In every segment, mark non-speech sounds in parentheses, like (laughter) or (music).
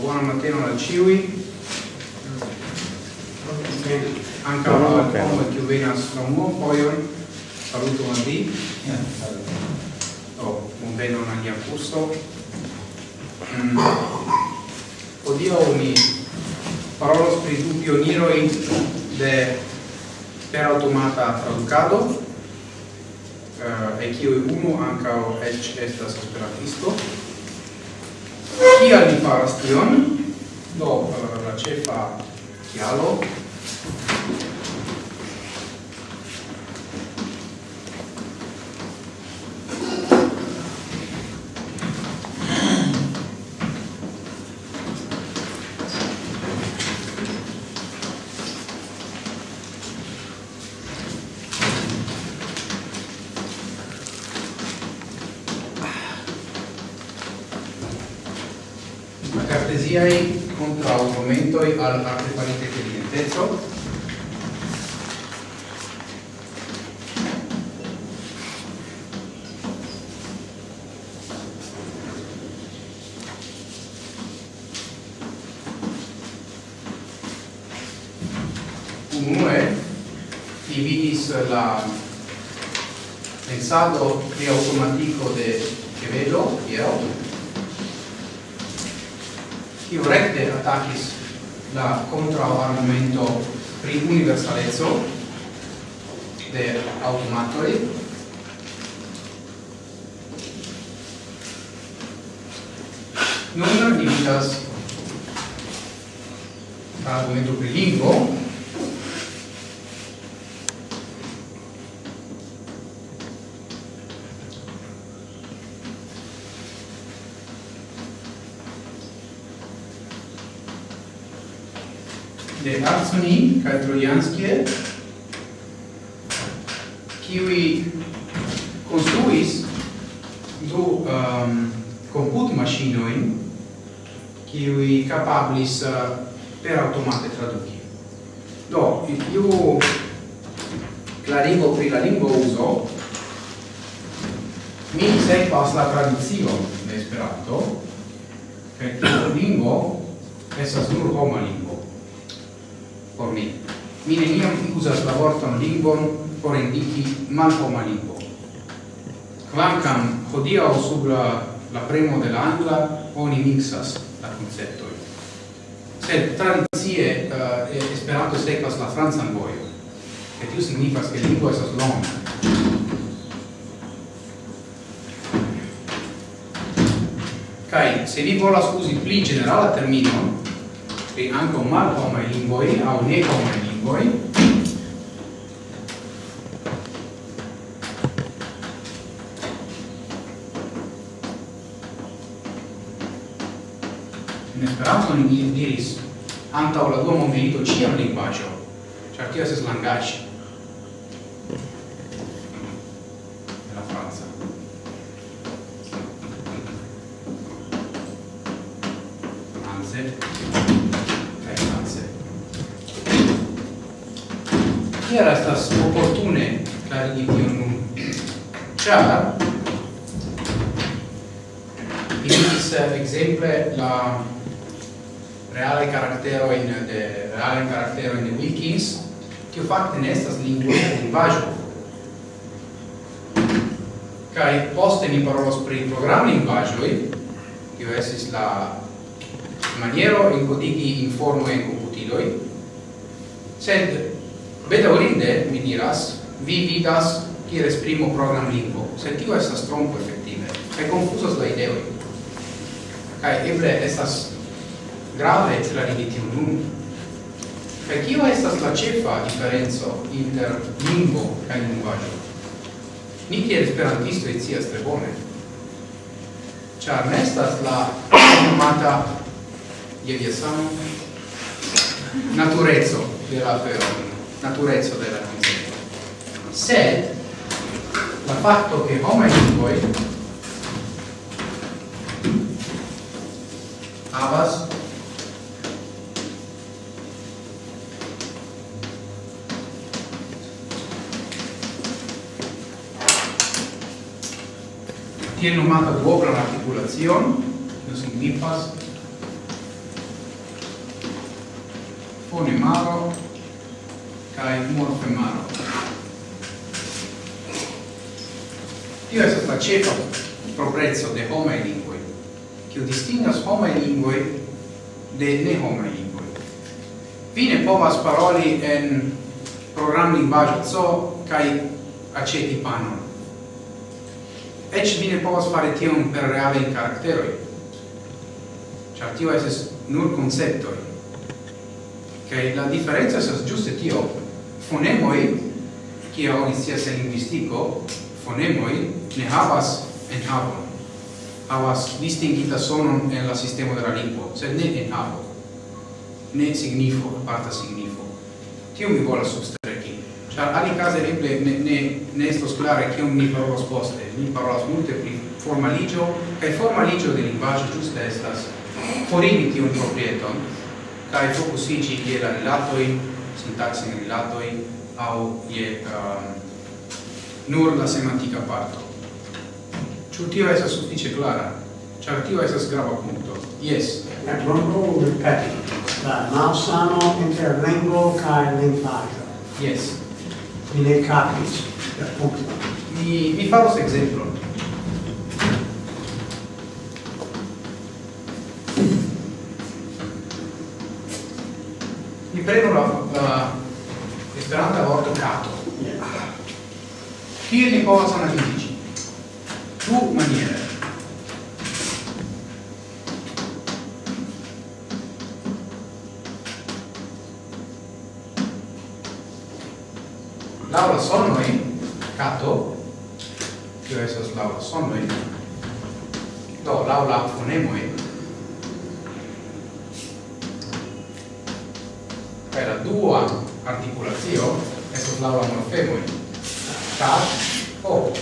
buona mattina a ciui. Anche a loro come che venas da un buon poio, saluto a di. Oh, un bene non agli accusto. Mm. Odio mi parolos pri du pioniroi de per automata traducado, uh, eh, e kiu uno ankaŭ eĉ estas esperantisto. Kial li faras tion? Do, eh, la cefa kialo al argomento per lingvo de Arsoni kaj Trojanskie kiwi construis du um, comput machinoi kiwi capablis uh, per automate traduci. Do, i più clarigo pri la lingua uso, mi sekvas la tradicio de Esperanto, che tiu lingvo estas nur homa lingvo por mi. Mi neniam usas la vorton lingvon por indiki malhoma lingvo. hodia hodiaŭ sub la, la premo de la angla oni mixas la koncepto sed transie uh, Esperanto sekvas la francan vojon. Kaj tio signifas, ke lingvo estas longa. Kaj se vi volas uzi pli generala termino pri ankaŭ malhomaj lingvoj aŭ nehomaj lingvoj, in Esperanto ni diris antaŭ la dua mondmilito ĉiam lingvaĵo, ĉar tio estas langaĵo. hungaran karakteron de Wilkins, kiu fakte ne estas lingvo lingvaĵo. Kaj poste ni parolos pri program lingvaĵoj, kiu estis la maniero enkodigi informojn en komputiloj, sed bedaŭrinde mi diras, vi vidas kiel esprimo program lingvo, sed tio estas trompo efektive, kaj konfuzas la ideoj. Kaj eble estas grave celari di tiu nun Kaj kio estas la ĉefa diferenco inter lingvo kaj lingvaĵo? Ni kiel esperantistoj scias tre bone, ĉar ne estas la nomata je via samo natureco de la afero, natureco de la koncepto. Sed la fatto che homaj lingvoj havas tiene nomata duobla articulacion, kio signifas fonemaro kai morfemaro. Tio estas la ĉefa proprezzo de homaj lingvoj, kiu distingas homaj lingvoj de ne homaj lingvoj. Vi ne povas paroli en programlingvaĵo C kaj aceti panon ecce mi ne povas fare tion per reale in caracteroi. Char tio eses nur conceptoi. Che la differenza esas giuste tio fonemoi kia oni scias en lingvistico fonemoi ne havas en havon havas distingita sonon en la sistemo de la lingvo sed ne en havo. Ne signifo aparta signifo. Tio mi volas substrai Ĉar alikaze eble ne, ne, ne estos klare kion mi parolos poste. Mi parolas multe pri formaligio, kaj formaligio de lingvaĵo ĝuste estas forigi tiun proprieton kaj fokusiĝi je la rilatoj, sintaksaj rilatoj aŭ je um, nur la semantika parto. Ĉu tio estas sufiĉe klara? Ĉar tio estas grava punkto. Jes. La trombo ripeti. La malsano inter lingvo kaj lingvaĵo. Yes. mi Capris, per appunto. Vi farò questo esempio Mi prendo la, la esperanta vorto cato. Hier li povas analizi. Du maniere. laura sonoi cato tio esas laura sonoi do laura fonemoi per la dua articulatio esas laura morfemoi cat o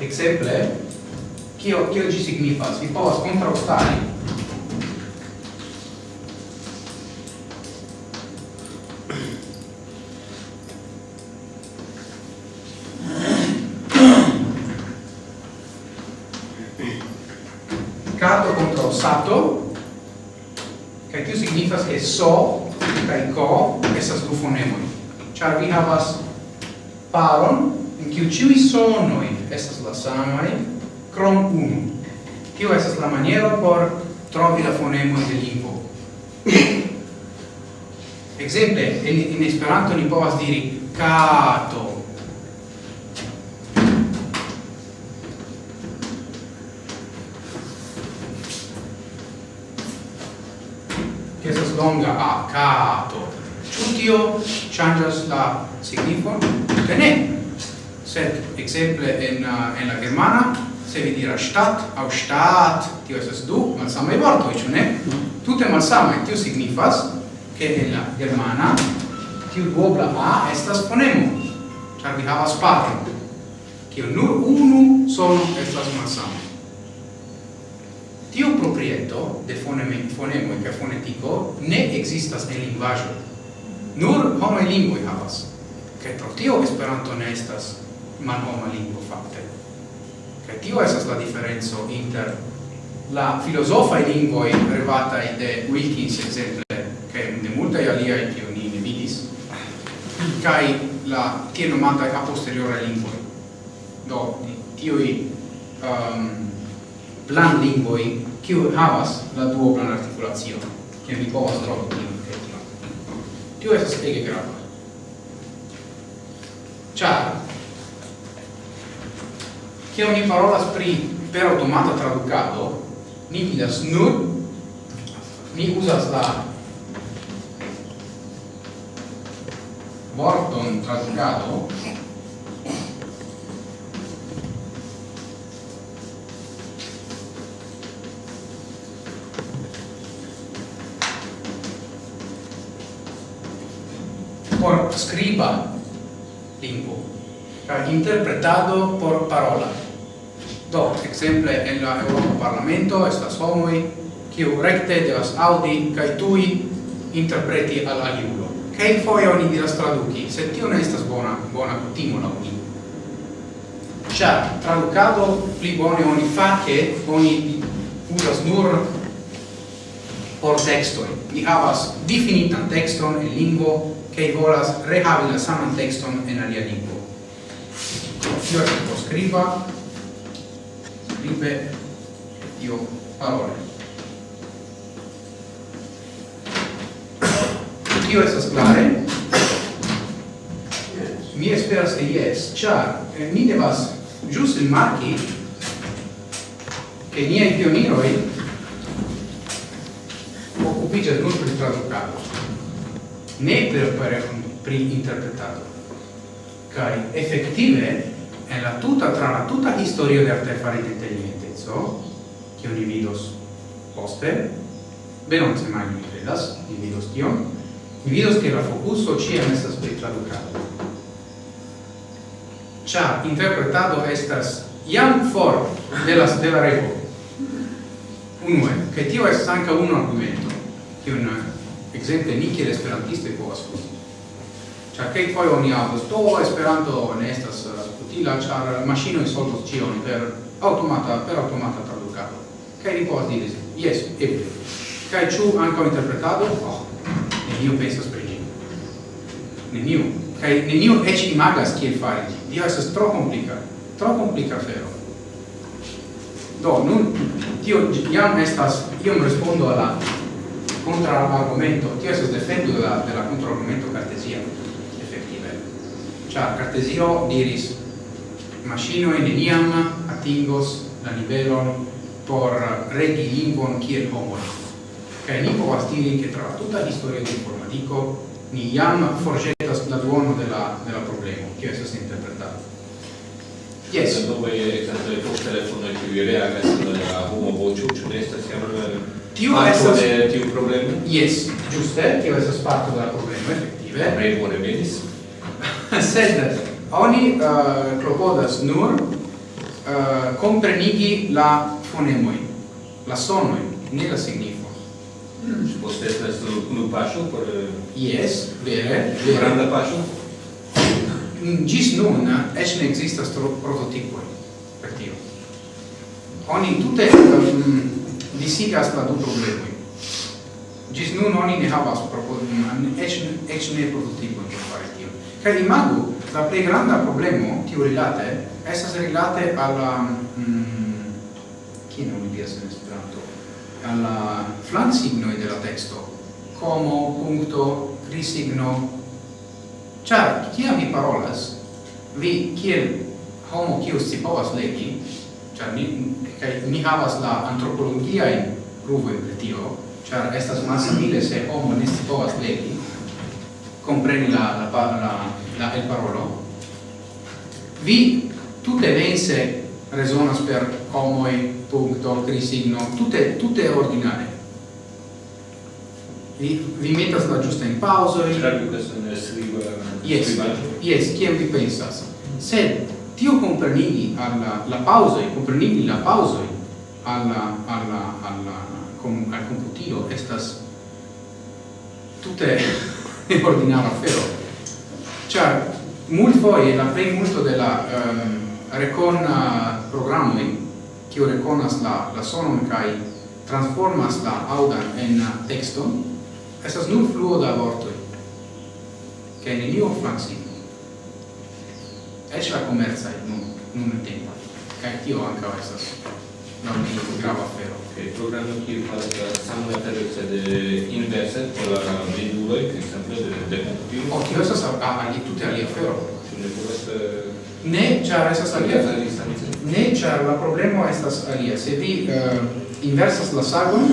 exemple, kio, kio gi signifas? Vi povas kontraŭstari che so kai ko esas du fonemoi char vi havas paron en kiu ĉiuj sonoj estas la samaj krom unu. Tio estas la maniero por trovi la fonemoj de lingvo. Exemple, in, in Esperanto ni povas diri kato, longa acato. Ĉu tio ŝanĝas la signifon? Ke ne. Sed exemple, en eh, en la germana se vi diras Stadt aŭ Staat, tio estas du malsamaj vortoj, ĉu ne? Tute malsamaj, tio signifas ke en la germana tiu duobla A estas fonemo, ĉar vi havas patro, kio nur unu sono estas malsama. Tiu proprieto de foneme fonemo ca fonetico ne existas en lingvajo. Nur homoi lingvo havas. Kaj pro tio Esperanto ne estas manhoma lingvo fakte. Kaj tio estas la diferenco inter la filosofai lingvo privata de Wilkins, exemple, che de multai aliai kiu ni ne vidis, kai la tie nomata a posteriore lingvo Do, tioi um, plan lingvoi kiu havas la duoblan artikulacion, kiam vi povas trovi tiun kretilon. Tio estas ege grava. Ĉar kiam ni parolas pri per automata tradukado, ni vidas nur ni uzas la vorton tradukado por scriba lingvo kaj interpretado por parola. Do ekzemple en la Eŭropa Parlamento estas homoj kiu rekte devas aŭdi kaj tuj interpreti al aliulo kaj foje oni diras traduki sed tio ne estas bona bona kutimo laŭ mi. Ĉar tradukado pli bone oni fake oni uzas nur por textoj ni havas difinitan texton en lingvo che volas rehavi la saman texton en alia lingvo. Io tipo scriva, scrive, io parole. Io estas clare? Mi esperas che yes, char ni eh, devas in marchi che niai pioniroi occupigas nun per traducado ne per pri interpretado kai effettive è la tuta tra la tuta di de artefarita intelligentezzo che oni vidos poste se mai mi credas ni vidos tion ni vidos che la focuso è messa pri tradukado ĉar interpretado estas jam for de la de la revo unue che tio estas anca un argumento che un exemple ni kiel esperantistoj povas uzi. Ĉar kelkfoje oni aŭdas, do Esperanto ne estas utila, ĉar maŝinoj solvos ĉion per automata per automata tradukado. Kaj ni povas diri, jes, eble. Kaj ĉu ankaŭ interpretado? Oh, neniu pensas pri ĝi. Neniu. Kaj neniu eĉ imagas kiel fari ĝin. Dio estas tro komplika, tro komplika afero. Do, nun, tio jam estas, iom respondo alla controargomento, io sto defendo della, della controargomento cartesia effettiva. Cioè cartesio diris machino in eniam atingos la nivelon por regi lingvon kiel homo. Che è povas diri che tra tutta la storia di informatico ni jam forgetas la duono della, della problema, che esso si interpretato. Yes. Dopo che il telefono e è più reale, vocio, ciò resta siamo Tiu estas de tiu problema? Yes, giuste, tio estas parto da problema effettive. bone venis. (laughs) Sed oni uh, klopodas nur uh, comprenigi la fonemoi, la sonoi, ne la signifo. Mm. Poste estas unu paŝo por Yes, vere, vere. Granda paŝo. Gis nun es ne ekzistas prototipoj oni tute um, disigas la du problemoi. Gis nun oni ne havas proponim, ec, ec ne prototipo in fare tio. Ca imagu, la plei granda problemo, tio rilate, estas rilate alla... Mm, chi non mi piace in esperanto? Alla flan signoi della texto. Como, punto, crisigno. chi ha vi parolas, vi, kiel homo kiu scipovas legi, Char ni, kai, ni havas la antropologia in pruvo in tio, char estas massimile se homo ne si povas legi, compreni la, la, la, la, il parolo, vi tutte vense resonas per homoi, punto, crisigno, tutte, tutte ordinare. Vi, vi metas la giusta in pausa. Certo, questo ne scrivo. Yes, yes, chi vi pensas? Sed, tio comprenigi alla la pausa e comprenigi la pausa alla alla alla con al computio estas tutte e (laughs) ordinara afero. Cioè mult voi la plei molto della um, eh, reconna programmi che io reconas la la sonon kai transformas la audan en texton estas nur fluo da vortoi che neniu flaxi ec la commerza è non non tempo kai tio anche estas non mi grava afero che programo che fa la sama terza de inverse con la vedulo che sempre de de più o tio estas a ali tutte ali afero ne char estas alia ne char la problema estas alia se vi uh, inversas la sagon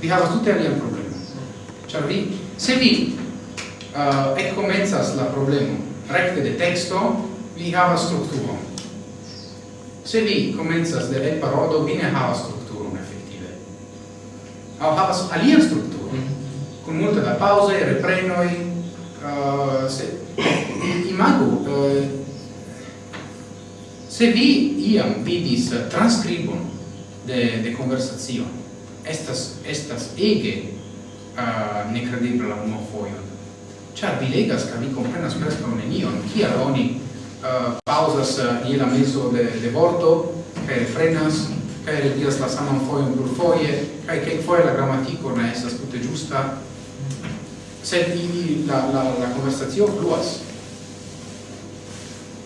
vi havas tutte alia problema char vi se vi uh, ec comenzas la problema recte de texto vi hava strukturon. Se vi comenzas de red parodo, vi ne havas strukturon effettive. Au havas mm -hmm. con multe da pause, reprenoi, uh, se, imagu, uh, se vi iam vidis transcribon de, de conversazione, estas, estas ege uh, necredibla uno foio, Ciar vi legas, ca vi comprenas presto nenion, kial oni uh, pausas uh, in la mezzo de, de vorto, cae refrenas, cae rediras la saman foion plur foie, cae che foie la grammatico ne estas tutte giusta, sed ili la, la, la conversazio fluas.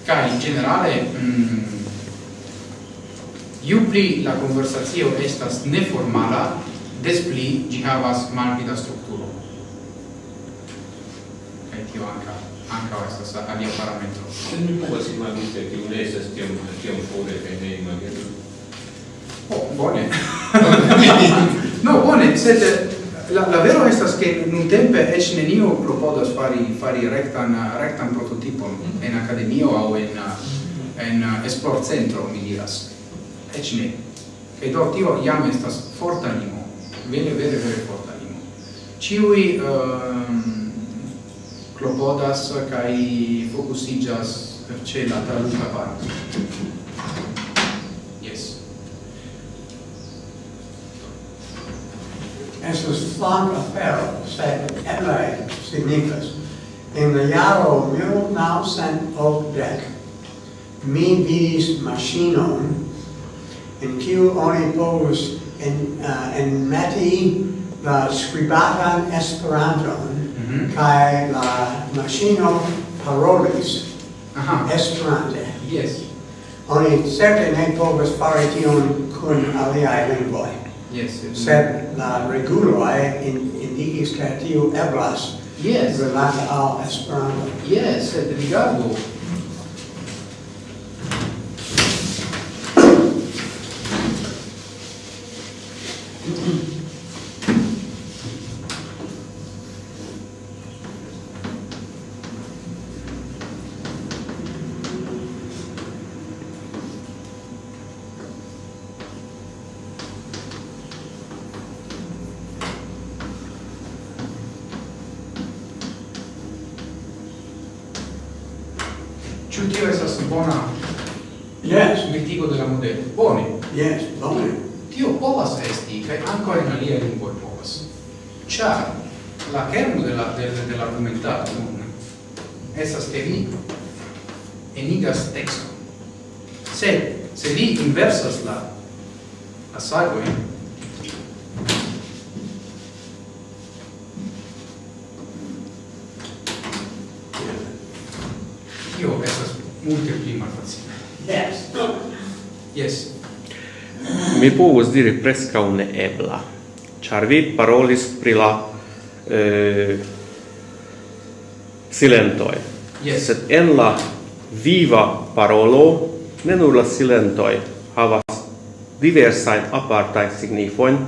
Cae, in generale, mm, iu pli la conversazio estas neformala, des pli gi havas malpida strukturo. ti tio anca anca estas alia parametro. se mi povas imagi che tiu ne estas tiam, tiam fore kaj ne imagino. Oh, bone. (laughs) no, bone, sed eh, la, la vero estas che nun tempe ec nenio propodas fari, fari rectan, rectan prototipon mm -hmm. en academio au en, en esport centro, mi diras. Ec ne. Che do tio iam estas forta limo. Vere, vere, vere forta limo. Ciui... um, ehm, klopodas kaj fokusiĝas ĉe la traduka parto. estas flanka afero, sed eble signifas. En la jaro 1980 mi vidis maŝinon en kiu oni povus en, uh, enmeti la skribatan Esperanton Mm. Kai la machino parolis. Aha. Esperante. Yes. Oni certe ne povas fari tion kun aliai lingvoi. Yes. Sed la reguloi in, indigis ke tio eblas. Yes. relata al Esperanto. Yes, sed rigardu povus diri prescau neebla, char vi parolis pri la eh, silentoi. Yes. Sed en la viva parolo, ne nur la silentoi havas diversain apartai signifoin,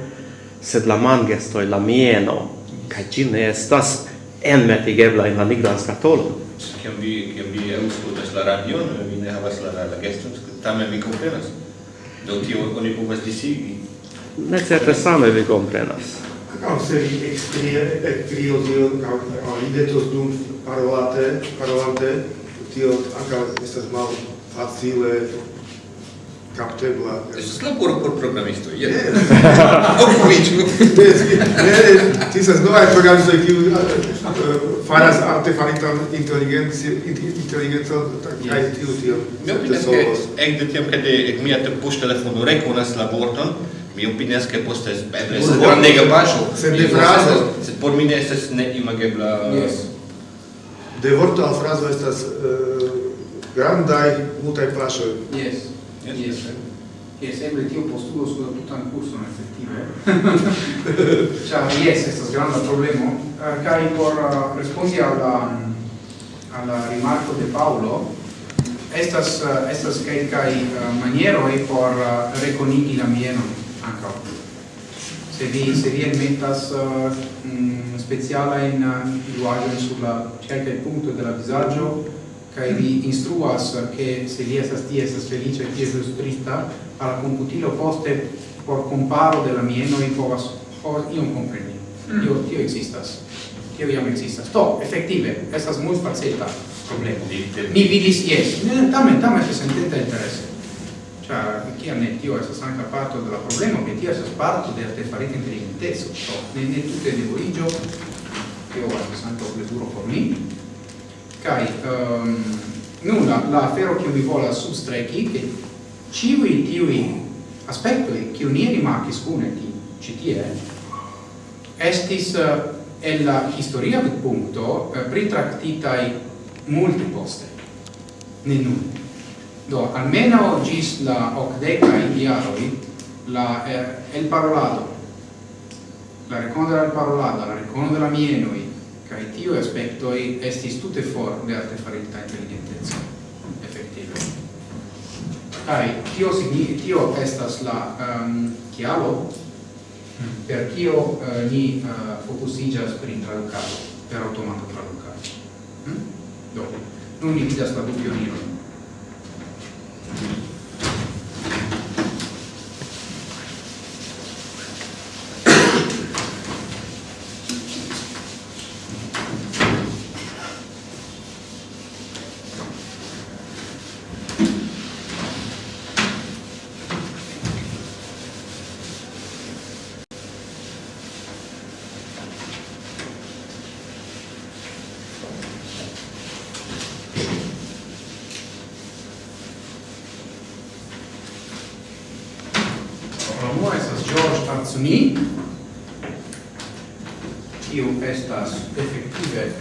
sed la mangestoi, la mieno, ca gi ne estas enmetigebla in la nigran scatolo Kiam vi, kiam vi auscultas la radion, vi ne havas la, la geston, tamen vi komprenas. Do tio oni povas disigi? Ne certe same vi komprenas. Ankaŭ se vi ekstrie ekkrio tion aŭ ridetos dum parolate, parolante, tio ankaŭ estas malfacile captebla. Ești slab por programisto. Yes. (laughs) Oprič. Ti se znova je program za kiu faras artefaritan inteligenci inteligenca kaj tiu tiu. Mi opinias ke ekde tiam kade ek mia te push telefono rekonas la vorton, mi opinias ke poste eble spornega paŝo. Sed de frazo, sed por mi ne estas neimagebla. Yes. De vorto al frazo estas grandaj multaj paŝoj. Yes yes. che sempre tio postulo tutto tutan curso nel settimo eh. (laughs) cioè yes questo è grande problema. Uh, cari por uh, rispondi alla alla rimarco de Paolo. Estas uh, estas kai kai uh, maniero e por uh, reconigi la mieno anche se vi se vi metas uh, mh, mm, speciala in uh, luaggio sulla cerca il punto della disagio kai vi instruas ke se li estas tie estas felice tie estas trista al computilo poste por comparo de la mieno i povas por iom kompreni mm. io tio existas. Tio iam existas. To efektive estas muy faceta problemo. Mi vidis yes. Mm. Eh, ne tamen tamen se sententa interese cioè chi ne tio estas anche parto della problema che tio estas parto de artefarita intelligentezo so, ne, ne tutte de origio tio estas anche un por mi Cai, um, nun la afero che mi vola substrechi, che ciui tiui aspetto che ni rimarcis une ti, è estis uh, la historia del punto uh, pritractitai multi poste, ne nun. Do, almeno gis la ocdecai diaroi, la, eh, el parolado, la recondo del parolado, la recondo della mienoi, kai tiu aspectoi estis tutte for de artefarita intelligentezza effettive kai tio signi tio estas la ehm, um, chialo per kio uh, ni uh, focusigas pri traducado per automata traducado hm? do non ni vidas la dubio ni io estas effettive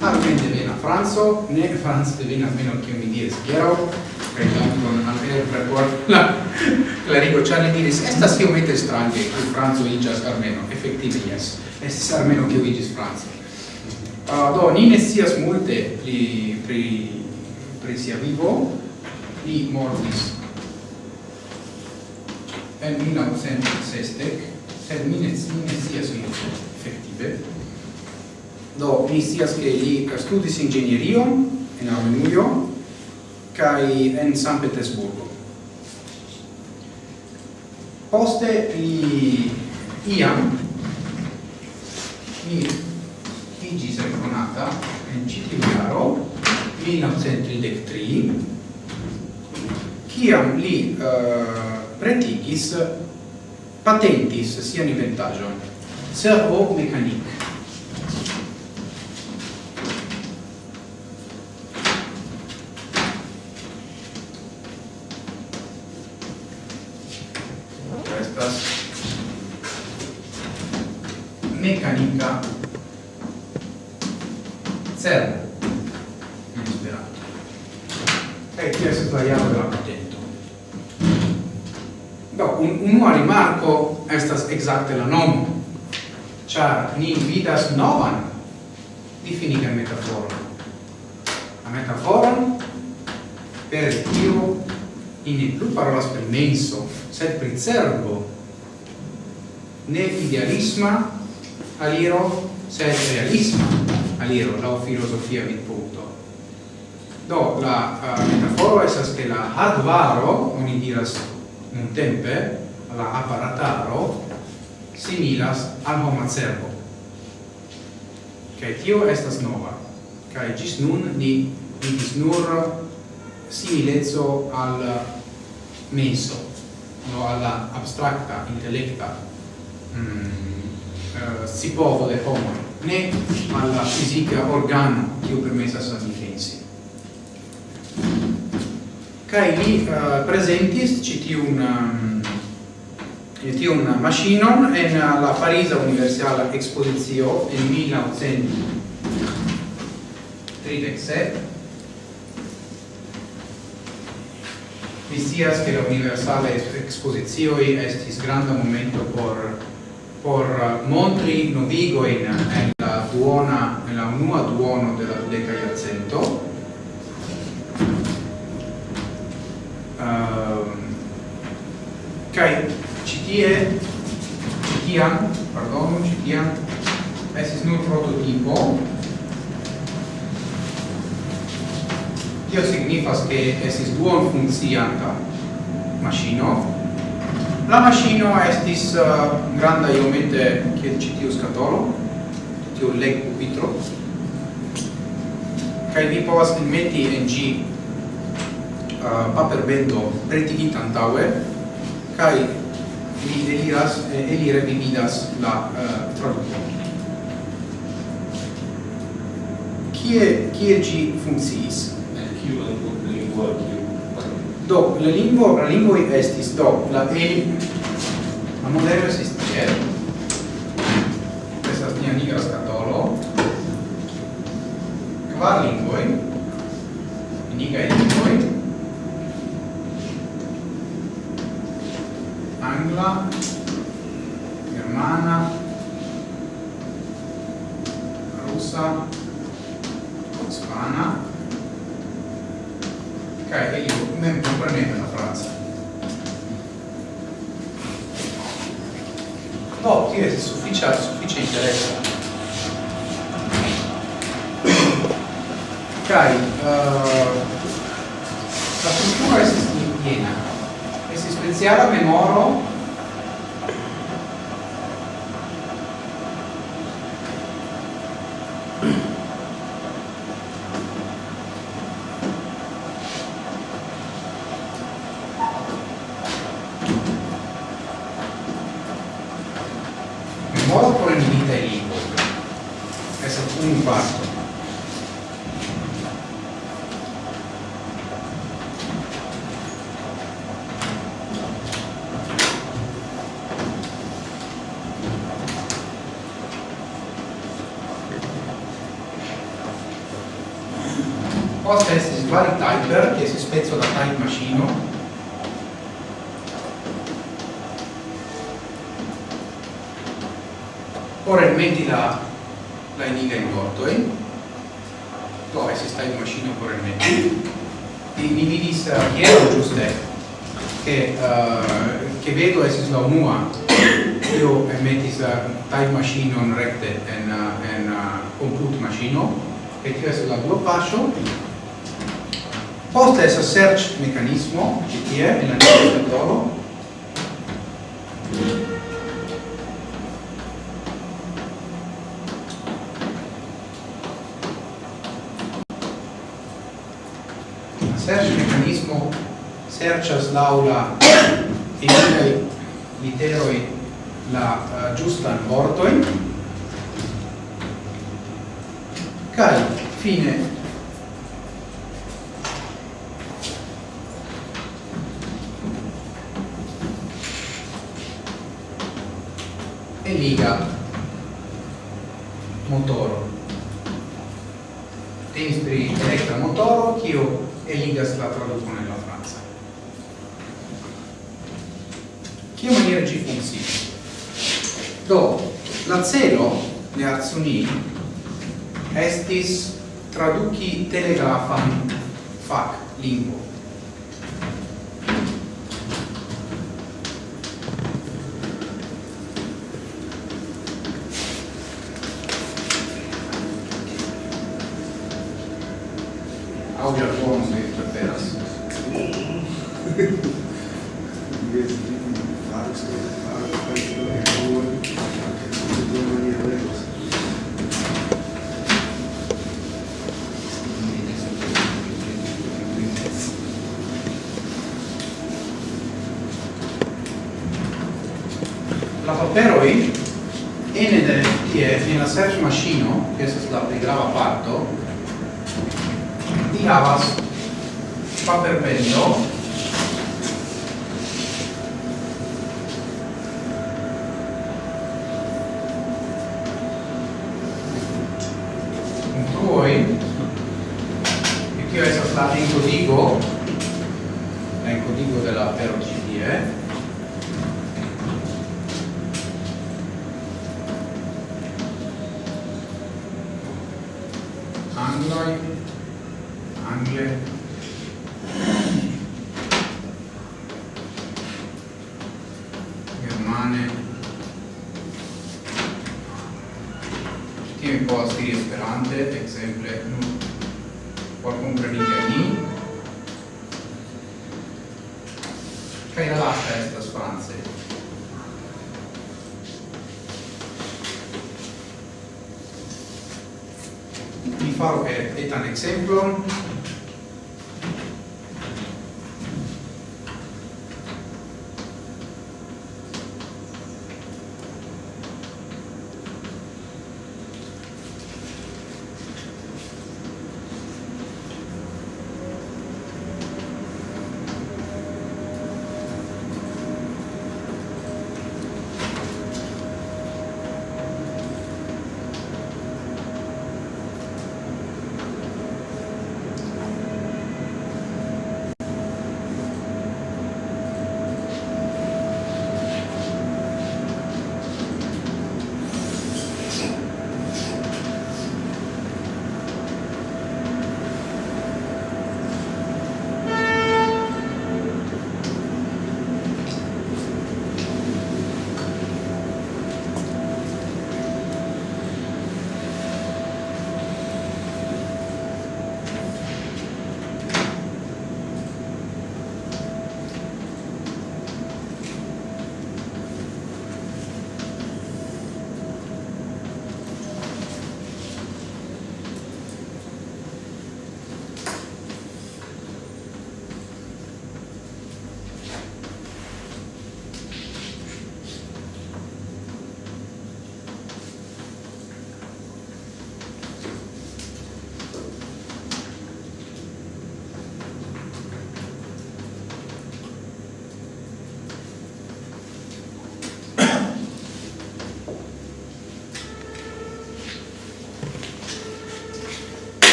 armen devena Franzo, ne Franz devena meno che mi diris per kaj con almeno per por la klarigo Charlie li diris estas iomete strange che Franzo iĝas armeno, effettive yes, es armeno che iĝis Franzo. Uh, ah, do, ni ne sias multe pri, pri, pri sia vivo, ni mortis en 1960, sed mi ne scias efektive. Do, mi scias che li studis ingegnerio en Armenujo kai en San Petersburgo. Poste li iam mi igis reconata en Citiviaro 1933 kiam li uh, preticis patentis sia in vantaggio ser o servo. Ne idealisma aliro sed realisma aliro la filosofia vid punto. Do la uh, metaforo esas che la hardvaro oni diras un tempe la apparataro similas al homa servo. Kai tio estas nova. Kai gis nun ni vidis nur similezzo al menso no, alla abstracta, intellecta mm, eh, si povo de homo, né alla fisica organo che ho permessa sa difensi. Kai li eh, presentis citi un mm, citi un machinon en la Parisa Universala Exposizio en 1937 Vi che la universale exposizio estis granda momento por por montri novigo in en la duona nella unua duono della deca iarcento. Ehm, uh, kai citie citiam pardon citiam esis nur prototipo. tio signifas che esis duon funccianta machino la machino estis uh, granda iomete che ĉi tiu skatolo tiu legu vitro kaj vi povas metti en ĝi uh, paperbendo pretigita antaue kai vi eliras eh, vi vidas la uh, tradukon kie kie gi funkciis? kiu lingvo kiu do la lingvo la lingvo estis do la e la modelo estis tiel estas nia nigra scatolo kvar lingvo Posta estis vari typer, che si spezzo da type machine ora metti la la eniga in vortoi eh? do sta in macchina por elmeti mi vidis hiero giuste che uh, che vedo è la unua. Io eh, emetis uh, type machine on recte en uh, en uh, compute machine e tio estis la dua passo. Posta estas search meccanismo, che tie en la navigatoro. La search mecanismo serĉas laŭ la eblaj literoj la uh, ĝustan vortojn kaj fine significa motoro. Tenis per elettra motoro Kio e ligas la traducono nella Francia Kio maniera g do la celo le arzoni estis traduki telegrafan fac lingvo la paperoi ene de tie in la search machine che è la pli grava parto ni havas paperpendo ejemplo,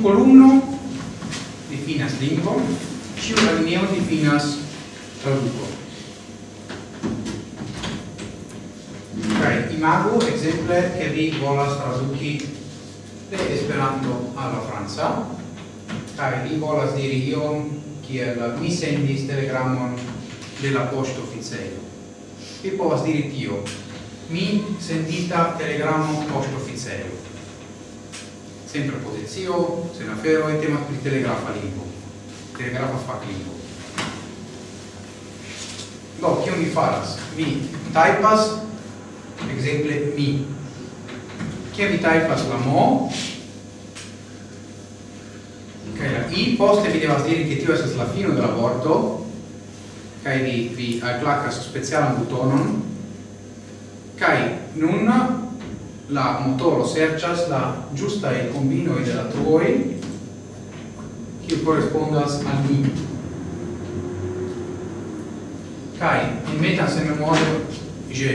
ciu columno definas lingvo, ciu alineo definas traduco. Kaj imago, exemple, che vi volas traduci de Esperanto alla Franza, kai vi volas diri iom kiel mi sendis telegramon de la poŝto oficejo. Vi povas diri tio. Mi sendita telegramo posto officeio. Sempre specio, se na fero e temas pri telegrafa lingvo, telegrafa fac lingvo. Do, kio mi faras? Mi typas, exemple, mi. Kio mi typas la mo, kai la i, poste vi devas diri che tio esas la fino della vorto, kai vi, vi alclacas specialan butonon, kai nun la motoro serĉas la ĝustaj kombinoj de la truoj kiu korespondas al ni kaj mi metas en memoro ĝe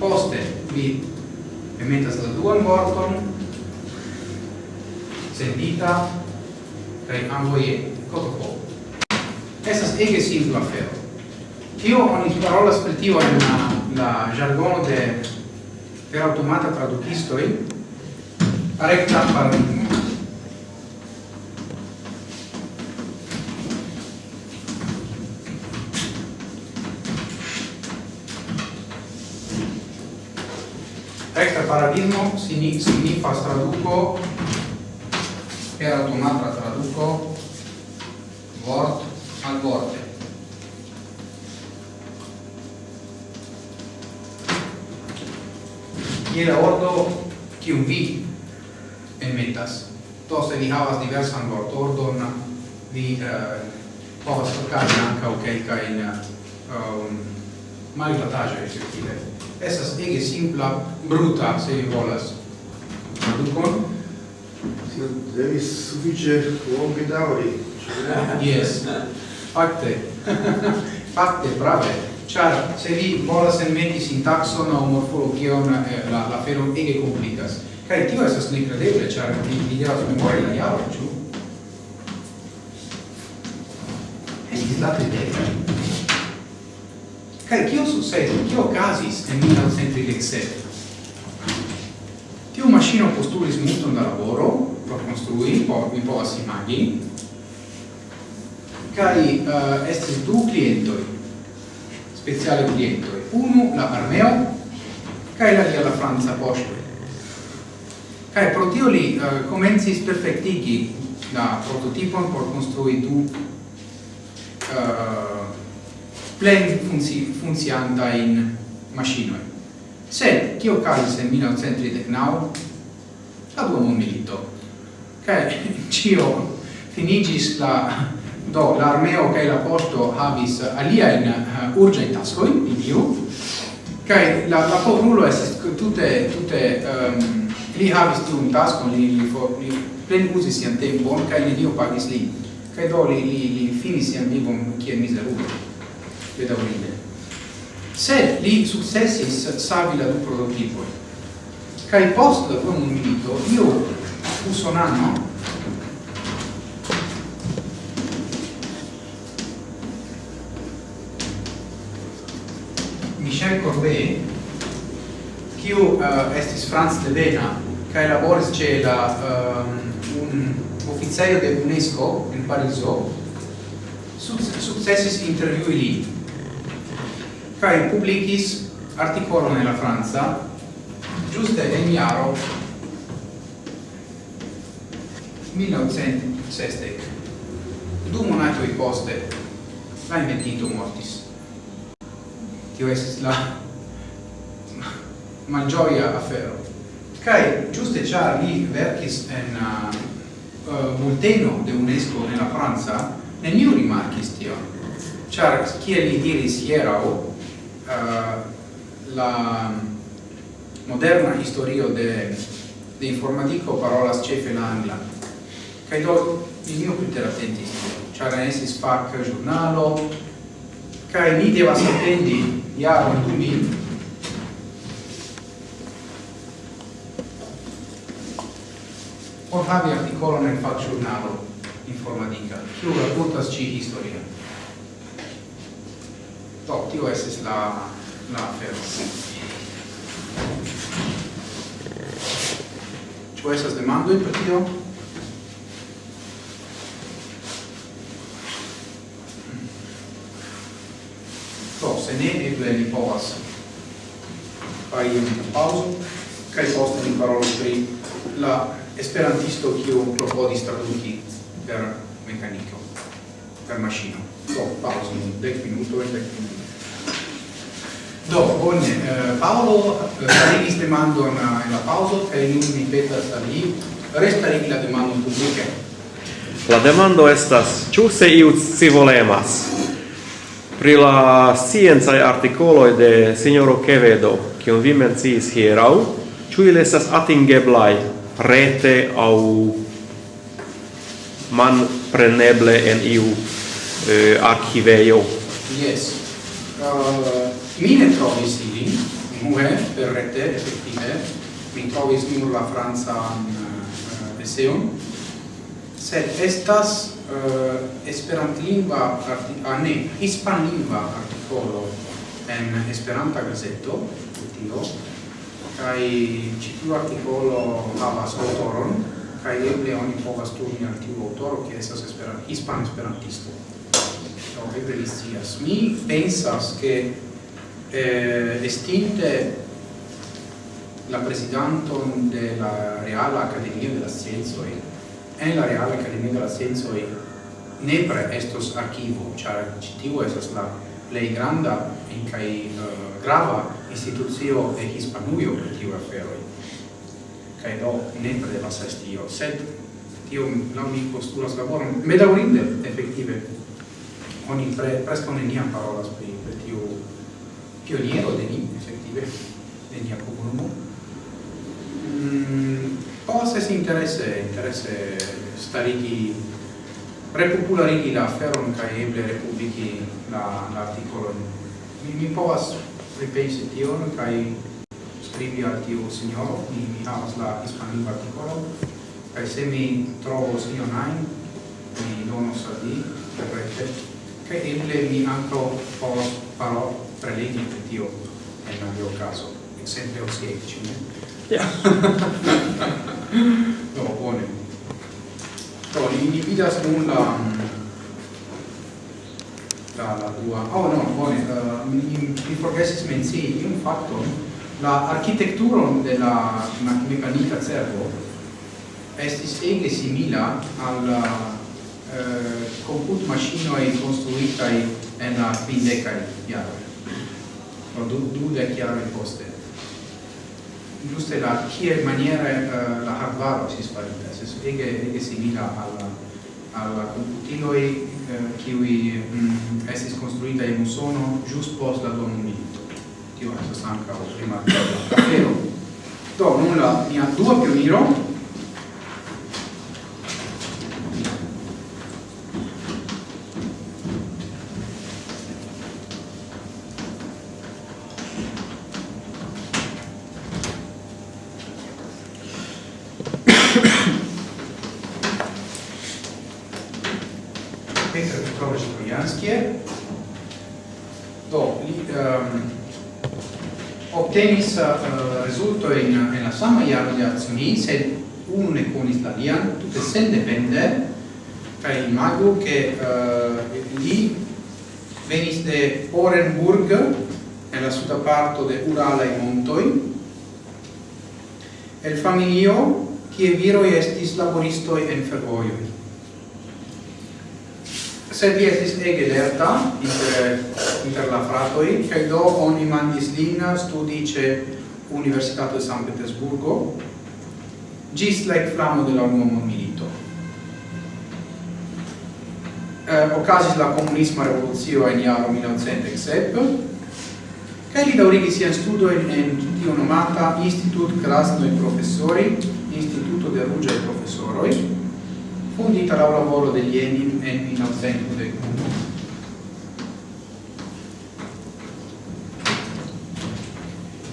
poste mi metas la duan vorton sendita kaj amboje kotopo. Estas ege simpla afero. Tio oni parolas per tio en la, la jargono de per automata tradukisto in rekta paradigmo. Rekta paradigmo significa traduco per automata traduco word al word je la ordo kiu vi enmetas to se vi havas diversan vortordon vi uh, povas okazi ankaŭ kelkajn eh, um, malglataĵoj efektive estas ege simpla bruta se vi volas tradukon devis sufiĉe longe daŭri Yes. Fakte. (laughs) Fakte, prave. Char, se vi volas enmeti sintaxon o morfologion eh, la la fero ege complicas. Kai tio esas nekredeble, char vi vi devas memori la jaron, ĉu? Estis la tridek. Kai kio sukcesis? Kio casis en 1937? Tiu maŝino postulis multon da laboro por konstrui, por mi povas imagi. Kai uh, eh, estis du clientoi, speciale cliente, uno la Parmeo kai la via la Franza posto. Kai pro tio li uh, comencis perfectigi la prototipon por construi du uh, plen funzi funzianta in machinoi. Sed, tio calis en 1939, la dua mondmilito, milito, cae (laughs) cio finigis la do l'armeo che la habis havis aliajn uh, urĝajn in dio kaj la la povrulo è tutte tutte um, ehm, li havis un taskon li li, for, li plenuzis sian tempon kaj dio pagis li kaj do li li, li finis sian vivon kiel mizerulo bedaŭrinde. Se li successis savi la du prototipoj kaj post la dua minuto io usonano Michel Corbet, kiu uh, estis Franz Devena, kaj laboris ĉe la um, un oficejo de UNESCO in Pariso, successis intervjui li. Kaj publicis artikolon nella la giuste ĝuste en jaro 1960 du monatoi poste la inventito mortis tio estis la malgioia afero. Kai giuste char li verkis en uh, uh bulteno de UNESCO nella Franza, neniu rimarkis tio. Char kiel li diris hierau, uh, la moderna historio de de informatico parolas cefe la angla. Kaj do neniu preteratentis tio, Char, ne fac giornalo, kaj ni devas atendi jaroj 2000 por havi articolon en facgiurnalo informatica, kiu racontas ci historia. Do, tio esis la, la afero. Ciu esas demandoi per tio? ne eble ni povas fari un pauso kaj poste ni parolos pri la esperantisto kiu klopodis traduki per mekaniko per maŝino do pauso dek minutoj dek minutoj Do, bone, eh, Paolo eh, starigis demandon en la pauso, kaj nun mi petas al li restarigi la demandon publike. La demando estas, ĉu se iu scivolemas? pri la sciencaj artikoloj de signoro Kevedo, kiun vi menciis hierau ĉu ili estas atingeblai rete au man preneble en iu eh, archiveio Yes. Uh, mi ne trovis ili, nue, per rete, effettive, mi trovis nur la franza uh, eseon, sed estas Eh, uh, esperantlingva ah, ne hispanlingva articolo en Esperanta gazeto tio kai ĉi tiu articolo havas autoron kai eble oni povas turni al tiu autoro ke esas esperan hispan esperantisto. Do eble li scias. Mi pensas ke eh, estinte la presidenton de la Reala Accademia de la Scienzo en la reale calimendo la senso e nepre estos archivo, char citiu esas la plei granda in cae uh, grava instituzio e Hispanuio per tiu aferoi. Cae do nepre devas esti io, sed tio non mi postulas laborum, medaurinde, effettive, oni pre, presto neniam parolas pri, pri tiu pioniero de ni, effettive, de nia comunumo. Mm, Poste si interesse, interesse starigi, repopularigi la feron kai eble republiki la, l'articolo. Mi, mi povas ripensi tion kai scrivi al tiu signoro, mi, mi havas la hispanlingua articolo kai se mi trovo ion ain, mi donos al di, per rete, eble mi anco povas paro prelegi per tio, en mio caso, exemple osieci, ne? Ja. (laughs) no, bone. Do, li individuas nun la... La, la tua. Oh, no, bone. Uh, mi, mi forgesis mencii un fatto La architekturon de la mecanica cervo estis ege simila al uh, comput machinoi construitai en la quindecae iaroi. No, du, du dec iaroi poste giuste la che maniere uh, la hardware si sparita se so che che simila alla alla computilo e uh, che vi um, mm, essi costruita in un sono giusto post la un momento tio adesso stanca o prima però do nulla mi ha due più miro trojanskie. Do, li um, obtenis uh, rezulto in, in la sama iaro di azioni, sed une con lian, tutte sen depende, kai imago che uh, li venis de Orenburg, nella suda parto de Urala e Montoi, el familio, kie viroi estis laboristoi en fervoioi sed li estis ege lerta inter, inter la fratoi, kai do oni mandis lin studi ce Universitato de San Petersburgo, gis la ecflamo de la unua milito. Eh, ocasis la comunisma revoluzio in iaro 1907, kai li daurigi sian studojn in tio nomata Institut Krasnoi Professori, Instituto de Ruĝaj Profesoroj, quindi tra il lavoro degli Enin e in assenso del culto.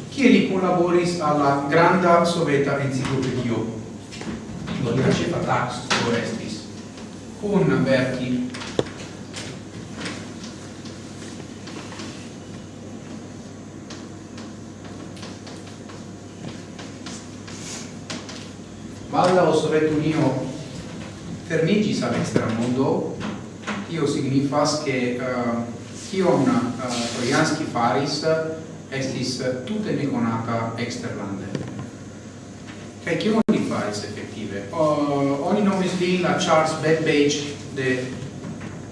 Chiedi collaboris alla grande soveta enciclopedio, lo dice Fatax Orestis, con verchi Malda o Sovetunio fermigis al extra mondo tio signifas che ehm, uh, tion uh, ehm, Trojanski faris estis tute neconata exterlande. Kaj kion li faris effettive? Uh, oni nomis li la Charles Babbage de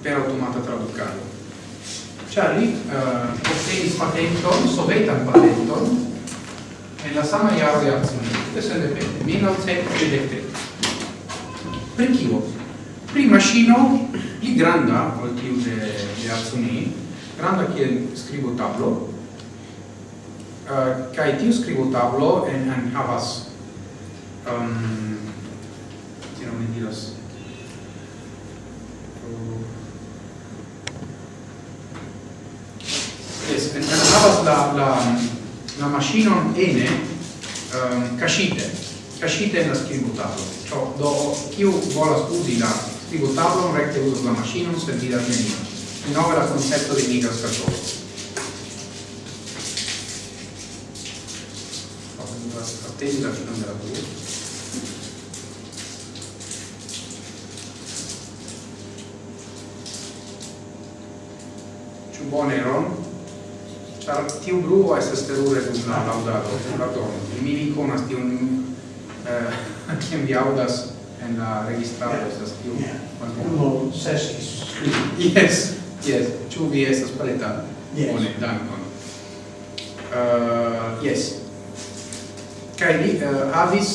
per automata traducado. Charlie uh, ottenis patenton, sovetan patenton, en la sama iaro de Arcunit, de sendepende, 1933. Per? Prima scino gli granda, al tiu de, de Atsuni, granda kiel scrivo tablo, uh, kai tiu scrivo tablo en, en havas um, non mi diras es en, en havas la la la machinon ene um, cachite cachite en la scrivo tablo. Ciò do chiu vola scusi la tributablon recte uso la maschino servita al menino. Innovera il concetto di mica scatolo. La fine della tua. Boneron, tiu bruo estas terure dum la laŭdado, pardon, mi ikonas tiun eh, kiam vi Audas en la registrado estas tiu malbono. Seskis. Yes, yes. Ĉu vi estas preta? Yes. Bone, dankon. Uh, yes. kai li uh, havis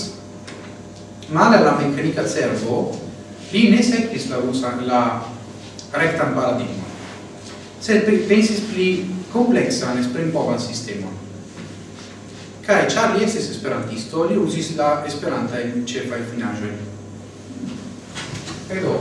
male la meccanica cervo, li ne sekvis la rusa la rectan paradigma. Sed pensis pli kompleksan esprimpovan sistemon Kai ĉar li estis esperantisto, li uzis la esperantajn ĉefaj finaĵojn. Kaj do,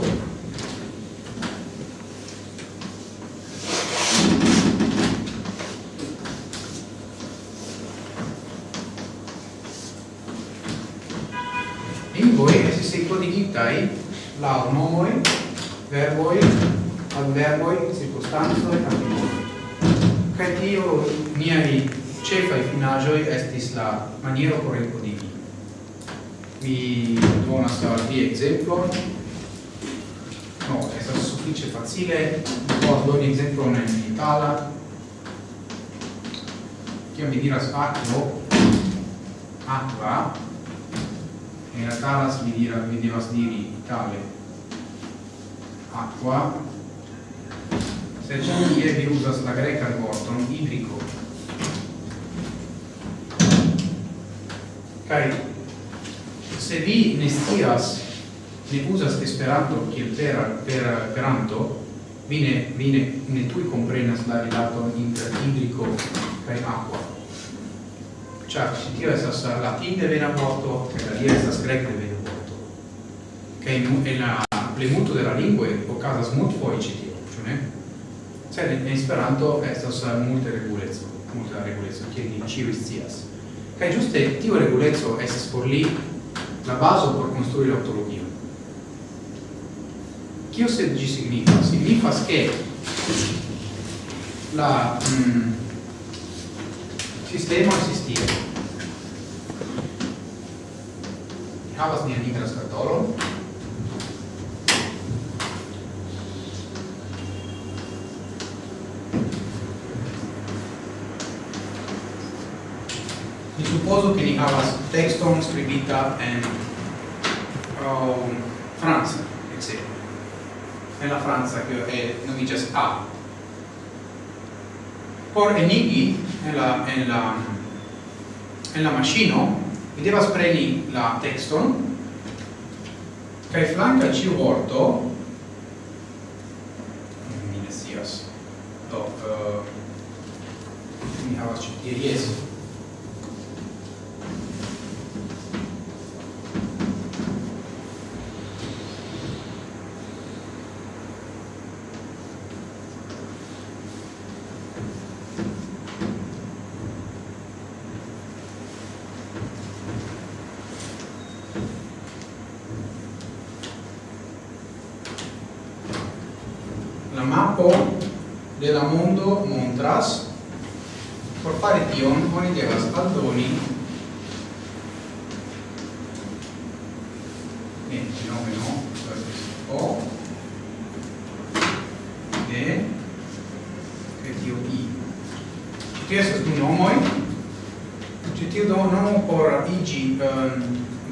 lingvoi estis codigitai lau nomoi, verboi, adverboi, circunstanzoi, adverboi. Cae tio niai cefai finagioi estis la maniero por encodigi. Mi donas al vi exemplon. No, estas suffice facile, por doni exemplon en itala. Cio mi diras aquo, aqua, in realtà mi dira, mi divas diri itale, aqua, se c'è un vi usas la greca al vorton, idrico, Kai se vi ne scias ne usas Esperanto kiel per per peranto, vi ne vi ne, ne tui comprenas la rilato inter idrico kai aqua. Ĉar si tio estas de vena vorto e la via esas grec de vena vorto. che in, in la plemuto de la lingvo okazas foi ci tio, cio ne? cioè in Esperanto estas multe reguleco, multe reguleco, che ni ĉiuj scias. Kaj giuste tio reguleco estas por li la bazo por konstrui la ontologion. Kio se ĝi signifas? Signifas ke la mm, sistema existia. Havas nian nigran skatolon, supposo che ni havas texton scribita en um, Franza, etc. En la Franza, che è nomigas A. Por enigi, en la, en la, en la machino, mi devas preni la texton, kai flanca ci vorto, mi ne sias, do, uh, mi havas ci, yes, la mappo de la mondo montras por fare tion oni devas aldoni. Ne, nome no, o de che tio i. Ti estas du nomoi ci tiu do nomo por igi um,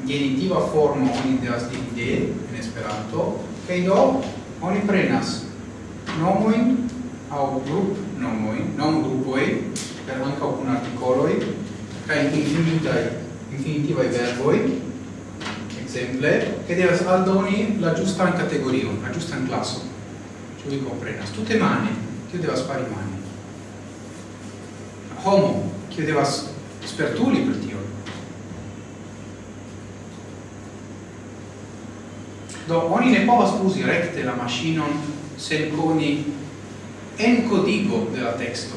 genitiva formo oni devas diri de en Esperanto. Kaj do oni prenas nomoin au grup nomoin, non grupoi, per anca cun articoloi, ca infinitai, infinitivae verboi, exemple, che devas aldoni la giusta categoria la giustan classo. ci vi comprenas. Tutte mani, che devas fare mani. Homo, che devas spertuli per tio. Do, oni ne povas usi recte la machinon Senconi encodigo della testo.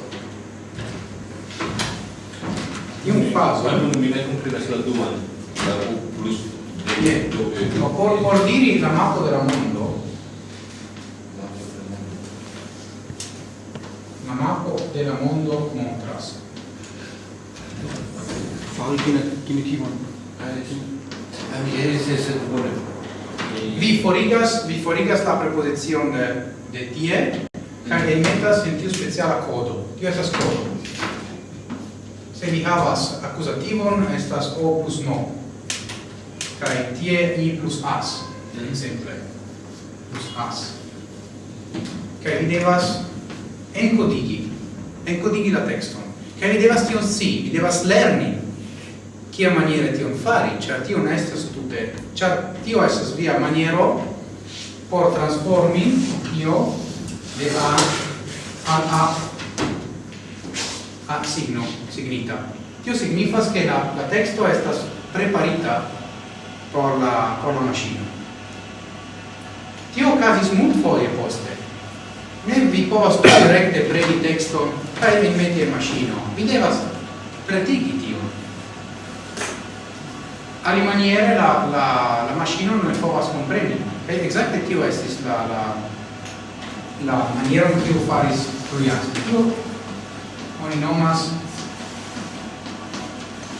In un caso... Eh. non mi vengono prima sulla domanda, eh. la U plus dove... Ma por, por dire la mappa del mondo, la mappa del mondo Montras. Fai chi ne ti eh, vuole. Vi forigas forigas la prepozicion eh, de tie kaj enmetas en tiu speciala kodo. Tio estas kodo. Se mi havas akuzativon, estas o plus no. Kai tie i plus as, mm. exemple. Plus as. Kai vi devas encodigi, encodigi la texton. Kai vi devas tion si, vi devas lerni kia maniere tion fari, ĉar tio ne estas tute, ĉar tio estas via maniero por transformi io de A al A a signo, signita. Tio signifas che la, la texto estas preparita por la, por la machino. Tio casis mult foie poste. Ne vi povas recte pregi texton kai vi meti in machino. Vi devas pretigi tio. Alimaniere la, la, la machino non povas compreni. Kaj exacte tio estis la la la maniero kiu faris Trojanski. Tio oni nomas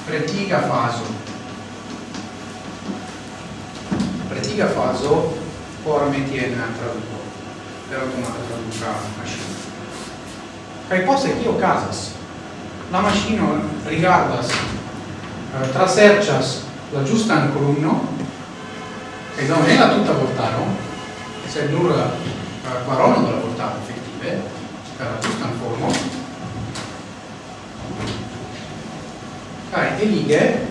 pretiga fazo. Pretiga fazo por meti en traduko. Per automata traduka maŝino. Kaj poste kio okazas? La maŝino rigardas, traserĉas la ĝustan kolumno e non è la tutta portarono, seppur eh, Quarono della portata effettive, per la tutta in forma. e le righe,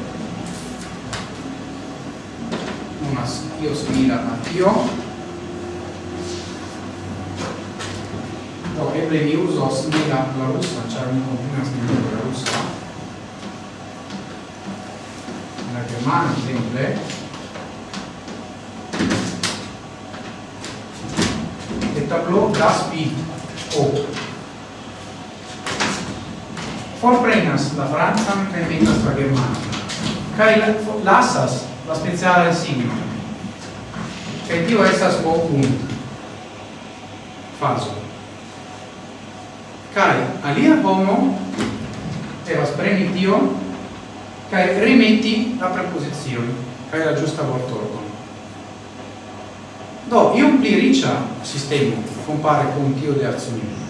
una io smira io, No, ebrevi uso smira la russa, c'era un continuo smira la russa. La Germania sempre, eh. tableau das B O. Forprenas la Franzan kaj venas la Germanan kaj lasas la speciale signo. Kaj tio estas O punto. fazo. Kaj alia homo devas preni tio kaj remeti la preposizione kaj la giusta vortordo. Do, io pli riĉa sistemo compare con tio de Arcunio.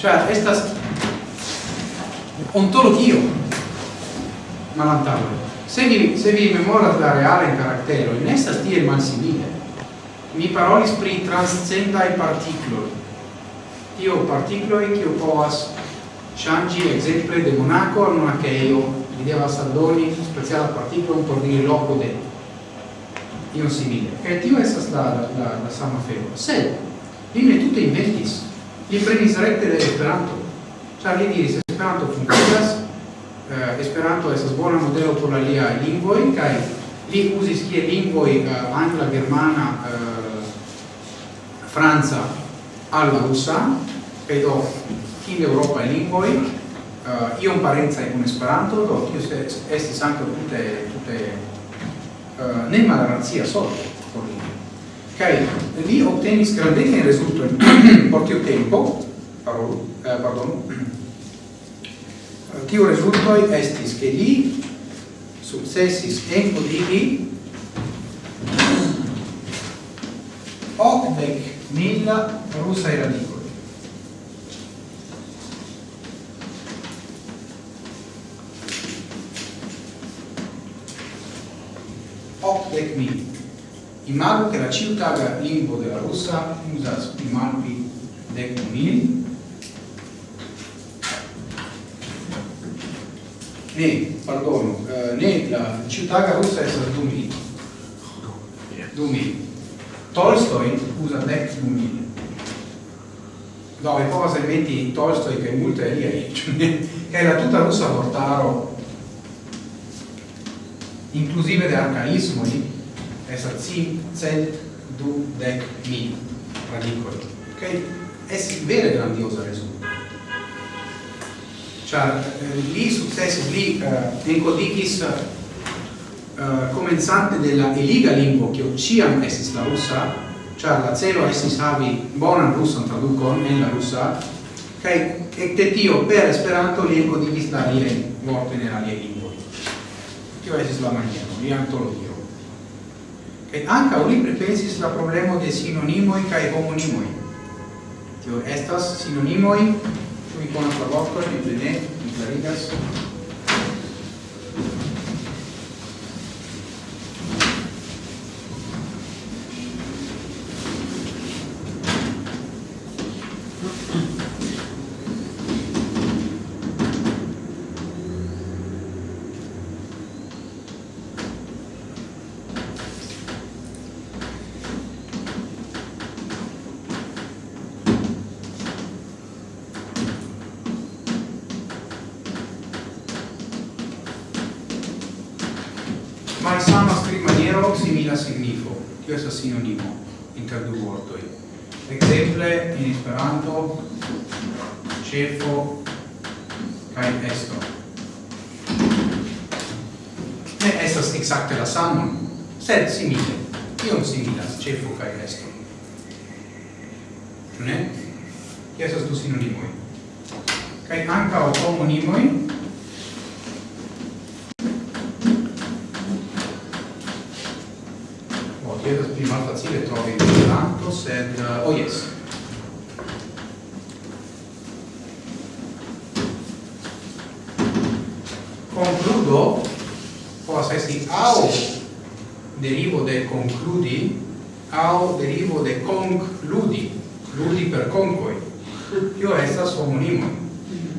cioè estas ontologio malantavole Se vi, se vi memoras la reale in karaktero, ne estas tiel malsimile. Mi parolis pri transcendaj partikloj. Tio partikloj che povas changi ekzemple de Monaco al monakejo, li devas aldoni speciala particolo por dire loco de io simile. e tio estas la, la, la sama fero. Sed, li ne tute inventis. Li prenis recte de Esperanto. cioè li diris, Esperanto funkcias, eh, Esperanto estas bona modelo por l'IA Lingvoi, kaj li usi schie Lingvoi eh, angla, germana, eh, franca al la rusa, kaj in europa eŭropaj lingvoj, eh, iom parencaj kun Esperanto, do tio estis ankaŭ tutte tutte Eh, ne malrazia solo por li kai li obtenis grandegni rezultoi (clears throat) por tiu tempo parolo, eh, pardon (clears throat) eh, tiu rezultoi estis che li successis encodigi octec (clears throat) mila russa radicoli Let me. Imago che la città la lingua della russa usa imalpi let me. Ne, perdono, eh, ne la città russa è stata Dumi. Dumi. Tolstoi usa let No, Dove no, poi se metti Tolstoi che è molto lì, eh, (laughs) che è la tutta russa portaro inclusive de arcaismoi esa cin cent du dec mil radicoli. Ok? Es vere grandiosa resulta. Char eh, li successis, li uh, encodicis uh, comenzante della eliga lingua che ciam esis la russa, char la celo esis havi bonan russan traducon en la russa, kai ecte tio per esperanto li encodicis la lie vorte nella lie lingua. tio esis la maniero, li antologio. Kai anca li pripensis la problemo de sinonimoi kai homonimoi. Tio estas sinonimoi, tu vi konas la vorton, mi plene, mi clarigas, sed simile iom similas cefo kaj esto ĉu ne? tio estas du sinonimoj. Kaj ankaŭ homonimoj? concludi au derivo de concludi ludi per concoi. Io estas homonimo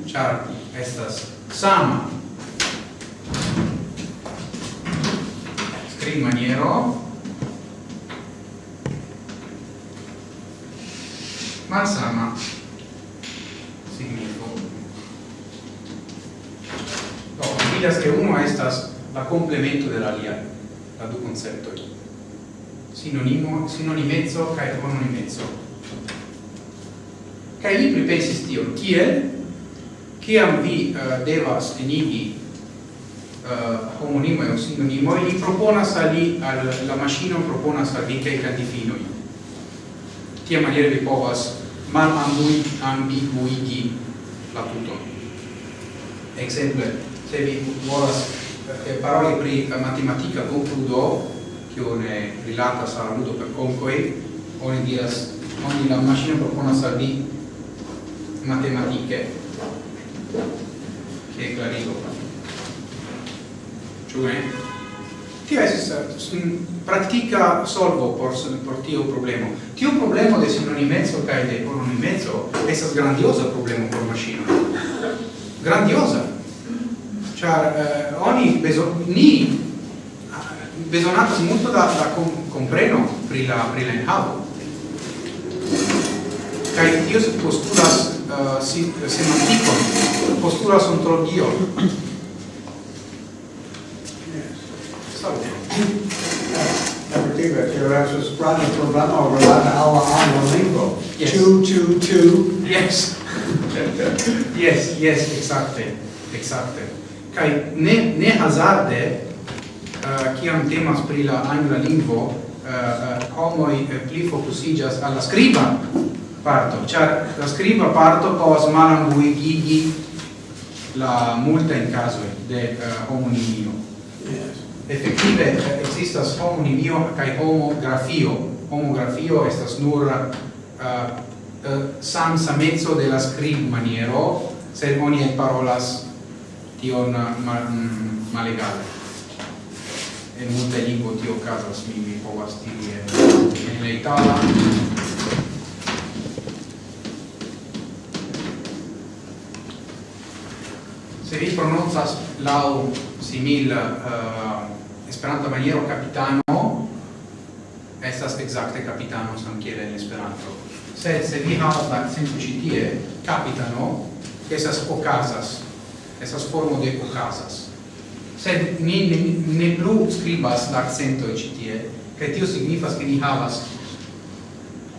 char estas sama. Scriv maniero. Malsama signifo. Do no, vidas che uno estas la complemento dell'alia la du conceptoi sinonimo, sinonimezzo cae homonimezzo Cae li pripensis tion, kiel, ciam vi uh, devas enigi eh, uh, homonimo e sinonimo li proponas al li, al, la maschino proponas al vi cae cantifinoi. Tia maniere vi povas mal ambui, ambiguigi la tuton. Exemple, se vi volas eh, paroli pri matematica concludo, que une rilata saluto per conquei, ogni, dia, ogni la macchina propone salvi matematiche che è clarito. Cioè, pratica solvo por tio problema. Tio problema de se non immenso che de por non immenso, essas grandiosa problema por macchina. Grandiosa. Cioè, eh, ogni beso, ni besonatas multo da da compreno pri la pri la enhavo Kai tio postulas uh, si, semantikon postulas ontologion Perspectiva, que era su sprano problema relata alla alla lingvo. Yes. Two, two, two. Yes. (laughs) yes, yes, exacte, exacte. Kai ne, ne hazarde, Eh, kiam temas pri la angla lingvo eh, eh, homoj pli fokusiĝas al la skriba parto. Ĉar la skriba parto povas malanguigigi la multa in caso de uh, homonimio. Effettive existas homonimio kai homografio. Homografio estas nur uh, uh, sam samezzo de la scrib maniero se oni parolas tion mal, mm, malegale en multe lingvo tio okazas mi mi povas diri en, en la itala se vi prononcas laŭ simil eh, uh, Esperanta maniero capitano estas exacte capitano samkiel en Esperanto. Se se vi havas la akcento ĉi tie capitano esas okazas, esas formo de okazas sed ni ne, ne plu scribas la accento ci tie che tio signifas che ni havas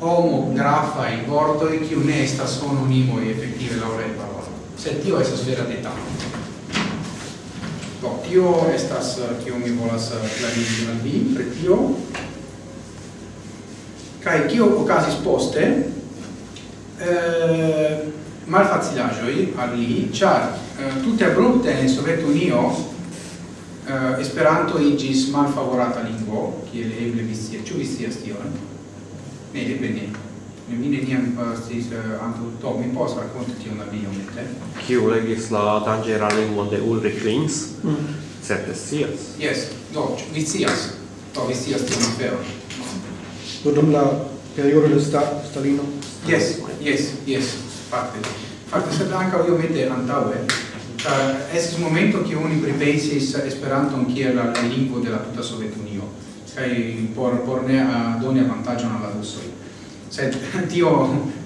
homo grafa in vorto e chi ne estas ononimo e effettive laure parola. Sed tio estas vera detalo. Do, tio estas eh, kio mi volas eh, klarigi al vi, pri tio. Kaj kio okazis poste, eh, malfacilaĵoj al li, ĉar eh, tute abrupte en Sovetunio uh, Esperanto igis malfavorata lingvo, kiel eble vi scias, ĉu vi scias tion? Ne, eble ne. Ne mi neniam eh, sciis uh, antaŭ to, mi povas rakonti tion al vi iomete. Kiu legis la danĝera lingvon de Ulrich Lins? Mm. Certe scias. Yes, do vi scias. Do vi scias tion aferon. Do dum la periodo de sta, Stalino? Yes, yes, yes, fakte. Fakte, sed ankaŭ iomete antaŭe, Eh, Ĉar estis momento che oni pripensis Esperanton kiel la lingvo de la tuta Sovetunio kaj por por ne eh, doni avantaĝon al la rusoj. Sed tio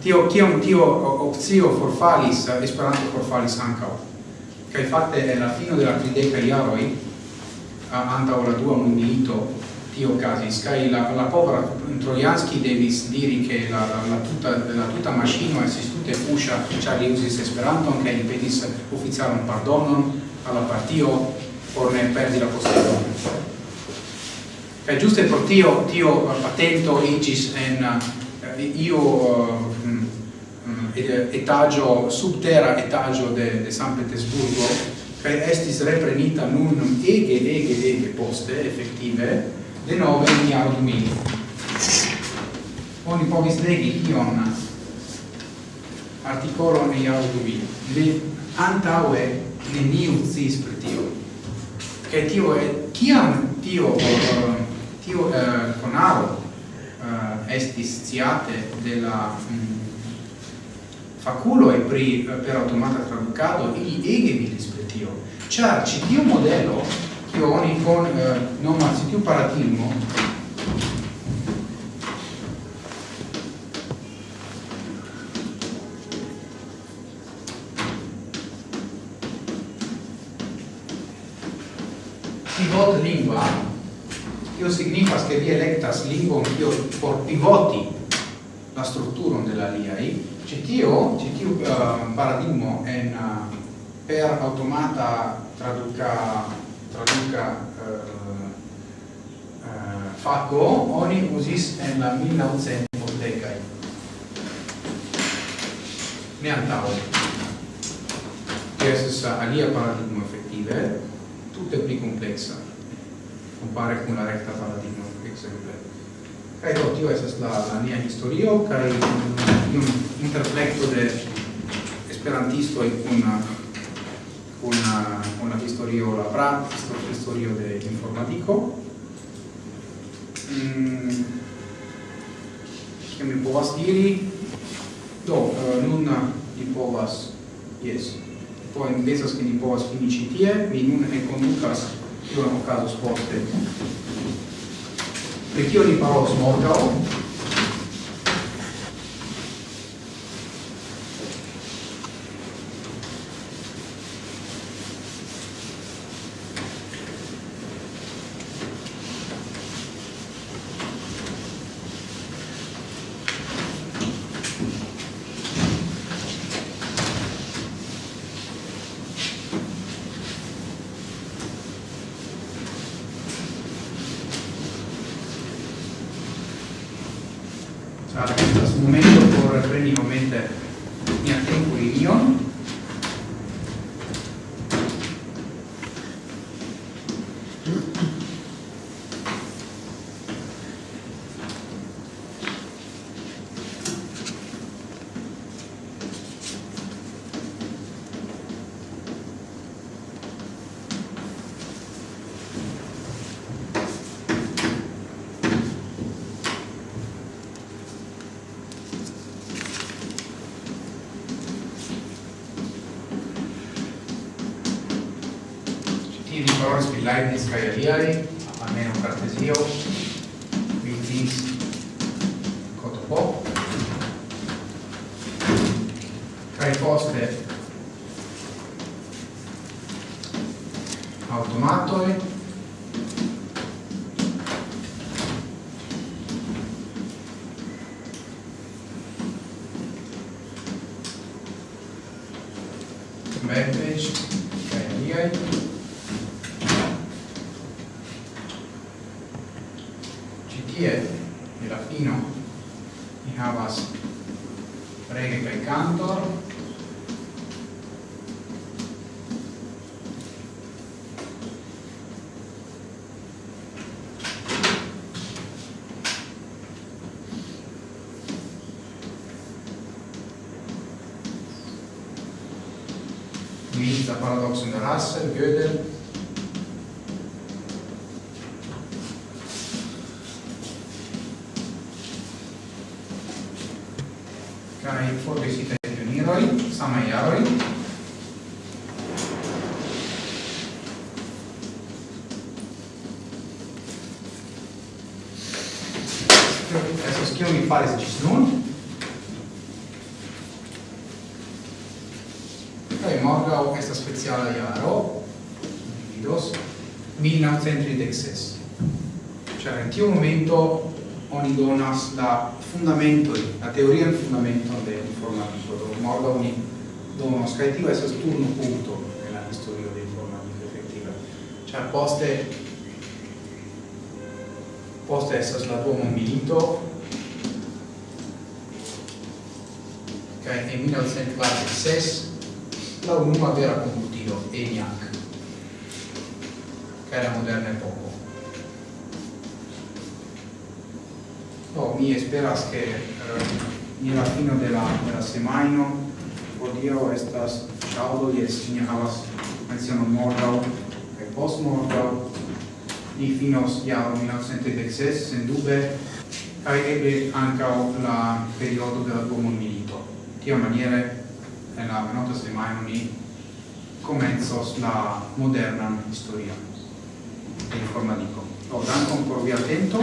tio kiam tio opcio forfalis Esperanto forfalis ankaŭ. Kaj fakte en la fino de la tridekaj jaroj antaŭ la dua mondmilito tio casis kai la la povera Trojanski devis diri che la la, la tutta la tutta maschino e si tutte fuscia c'ha li usis esperanto che li pedis ufficialon pardonon alla partio por ne perdi la possibilità Kaj giusto por tio tio patento igis en eh, io eh, mm, mm, eh, etagio subterra etagio de de San Petersburgo kaj estis reprenita nun ege ege ege poste effettive de nove in iaro du mili. Oni povis legi ion articolo in iaro du mili. Le antaue neniu cis per tio. Che tio è, ciam tio, uh, tio eh, uh, conaro uh, eh, estis ciate della um, mm, faculo e pri eh, per automata traducado ili ege milis per tio. Ciar, ci dio modello oni con eh, non più paratismo pivot lingua. Io significa che vi electas lingua io por pivoti la struttura della la liai c'è tio c'è tio eh, uh, paradigma en uh, per automata traduca traduca eh, eh, faco oni usis en la 1900 decai ne antau che es alia paradigma effettive tutte pli complexa compare con la recta paradigma exemple kai do tio es la la mia historio kai un interplecto de esperantisto e con una, una historio labra, historio de informatico. Mm, mi povas diri? Do, nun ni povas, yes, poi pensas che ni povas finici tie, mi nun Io kion caso poste. Perché io ni parolos morgaŭ, Leibniz kaj aliaj. la paradoxon de Russell, Gödel, kai forvisita pioniroi, samai jaroi, Estas kion mi faris ĝis nun, 1936. Cioè, in tiu momento oni donas la fundamentoi, la teorian fundamento de informatico, do morda oni donos, cae tiu esas turno punto nella storia de informatico effettiva. Cioè, poste, poste esas la duomo milito, cae in 1946 la unua vera computilo, ENIAC che la moderna epoco. Do, mi esperas che eh, la fino della, della semaino odio estas ciaudo yes, ni havas menciano morgau e post morgau ni finos ja 1936 sen dube kai eble ancao la periodo della duomo milito tia maniere nella venota semaino ni comenzos la moderna storia informatico. Lo dan con propio atento.